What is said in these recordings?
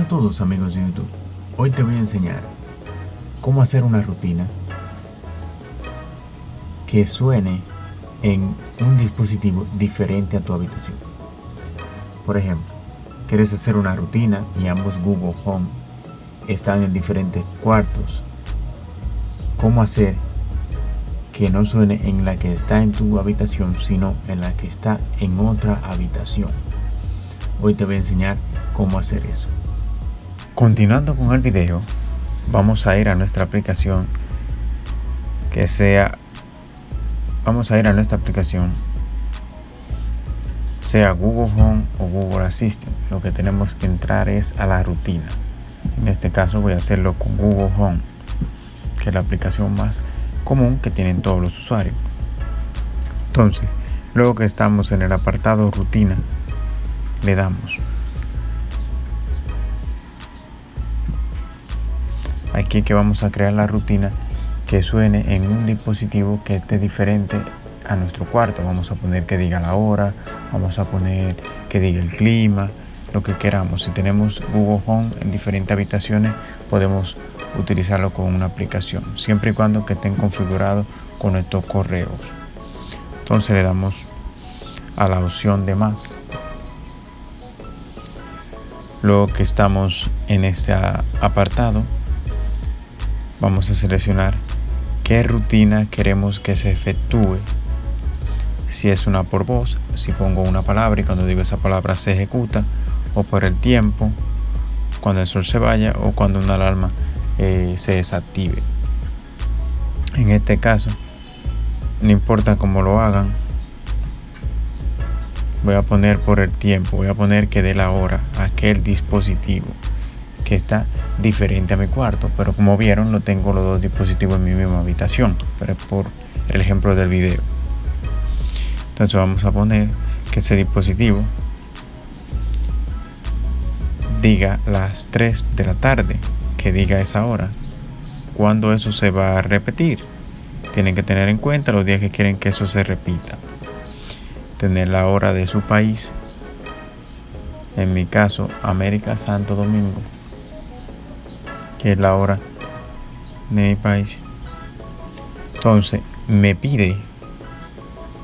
a todos amigos de YouTube. Hoy te voy a enseñar cómo hacer una rutina que suene en un dispositivo diferente a tu habitación. Por ejemplo, quieres hacer una rutina y ambos Google Home están en diferentes cuartos. ¿Cómo hacer que no suene en la que está en tu habitación, sino en la que está en otra habitación? Hoy te voy a enseñar cómo hacer eso. Continuando con el video, vamos a ir a nuestra aplicación que sea vamos a ir a nuestra aplicación sea Google Home o Google Assistant. Lo que tenemos que entrar es a la rutina. En este caso voy a hacerlo con Google Home que es la aplicación más común que tienen todos los usuarios. Entonces luego que estamos en el apartado rutina le damos aquí que vamos a crear la rutina que suene en un dispositivo que esté diferente a nuestro cuarto. Vamos a poner que diga la hora, vamos a poner que diga el clima, lo que queramos. Si tenemos Google Home en diferentes habitaciones, podemos utilizarlo con una aplicación, siempre y cuando que estén configurados con estos correos. Entonces le damos a la opción de más. Luego que estamos en este apartado, vamos a seleccionar qué rutina queremos que se efectúe. Si es una por voz, si pongo una palabra y cuando digo esa palabra se ejecuta, o por el tiempo, cuando el sol se vaya o cuando una alarma eh, se desactive. En este caso, no importa cómo lo hagan, voy a poner por el tiempo, voy a poner que dé la hora aquel dispositivo que está diferente a mi cuarto pero como vieron no tengo los dos dispositivos en mi misma habitación pero por el ejemplo del video. Entonces vamos a poner que ese dispositivo diga las 3 de la tarde que diga esa hora. Cuando eso se va a repetir tienen que tener en cuenta los días que quieren que eso se repita. Tener la hora de su país. En mi caso América Santo Domingo que es la hora de mi país. Entonces me pide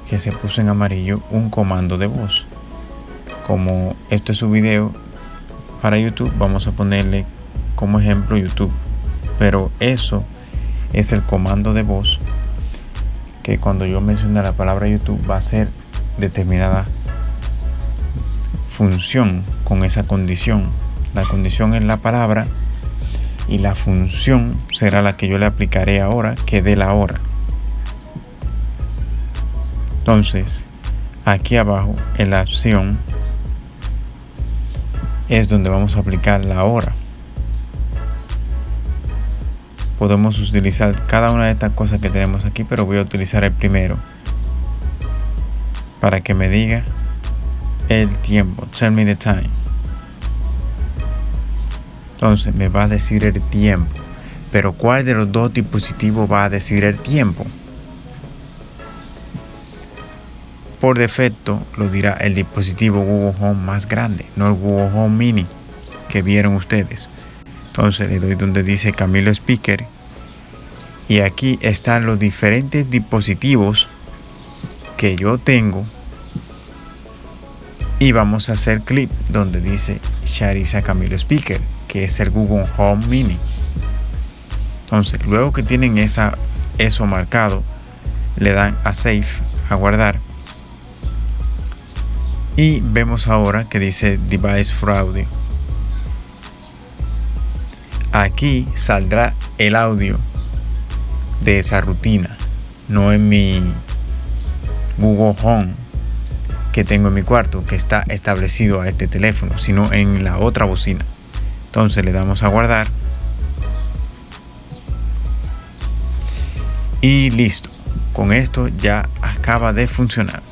que se puso en amarillo un comando de voz. Como esto es su video para YouTube, vamos a ponerle como ejemplo YouTube. Pero eso es el comando de voz que cuando yo mencione la palabra YouTube va a ser determinada función con esa condición. La condición es la palabra y la función será la que yo le aplicaré ahora que dé la hora. Entonces aquí abajo en la opción es donde vamos a aplicar la hora. Podemos utilizar cada una de estas cosas que tenemos aquí pero voy a utilizar el primero para que me diga el tiempo. Tell me the time entonces me va a decir el tiempo. Pero ¿cuál de los dos dispositivos va a decir el tiempo? Por defecto lo dirá el dispositivo Google Home más grande, no el Google Home Mini que vieron ustedes. Entonces le doy donde dice Camilo Speaker. Y aquí están los diferentes dispositivos que yo tengo. Y vamos a hacer clic donde dice Sharisa Camilo Speaker que es el Google Home Mini. Entonces, luego que tienen esa, eso marcado, le dan a Save, a guardar. Y vemos ahora que dice Device for Audio. Aquí saldrá el audio de esa rutina, no en mi Google Home que tengo en mi cuarto, que está establecido a este teléfono, sino en la otra bocina. Entonces le damos a guardar. Y listo. Con esto ya acaba de funcionar.